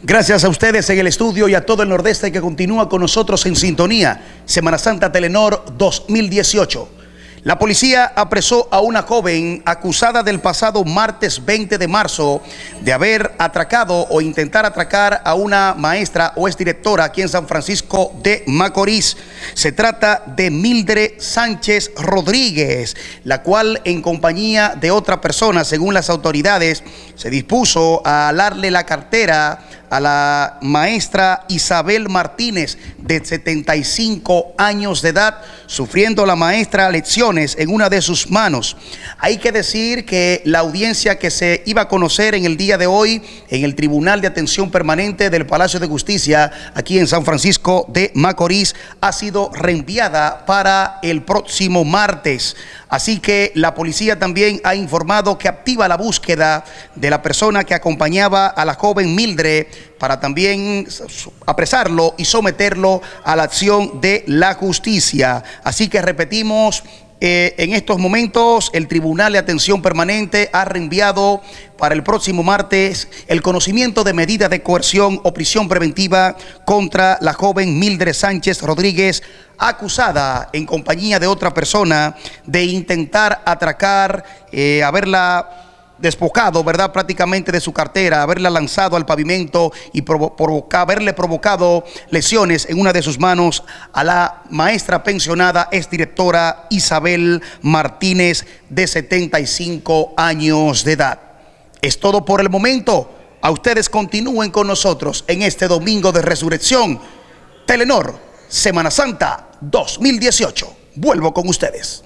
Gracias a ustedes en el estudio y a todo el Nordeste que continúa con nosotros en sintonía. Semana Santa Telenor 2018. La policía apresó a una joven acusada del pasado martes 20 de marzo de haber atracado o intentar atracar a una maestra o exdirectora aquí en San Francisco de Macorís. Se trata de Mildred Sánchez Rodríguez, la cual en compañía de otra persona, según las autoridades, se dispuso a alarle la cartera a la maestra Isabel Martínez, de 75 años de edad, sufriendo la maestra lecciones en una de sus manos. Hay que decir que la audiencia que se iba a conocer en el día de hoy en el Tribunal de Atención Permanente del Palacio de Justicia, aquí en San Francisco de Macorís, ha sido reenviada para el próximo martes. Así que la policía también ha informado que activa la búsqueda de la persona que acompañaba a la joven Mildred para también apresarlo y someterlo a la acción de la justicia. Así que repetimos, eh, en estos momentos el Tribunal de Atención Permanente ha reenviado para el próximo martes el conocimiento de medidas de coerción o prisión preventiva contra la joven Mildred Sánchez Rodríguez, acusada en compañía de otra persona de intentar atracar, eh, haberla despojado, ¿verdad? Prácticamente de su cartera, haberla lanzado al pavimento y haberle provocado lesiones en una de sus manos a la maestra pensionada, es directora Isabel Martínez, de 75 años de edad. Es todo por el momento. A ustedes continúen con nosotros en este domingo de resurrección. Telenor, Semana Santa 2018. Vuelvo con ustedes.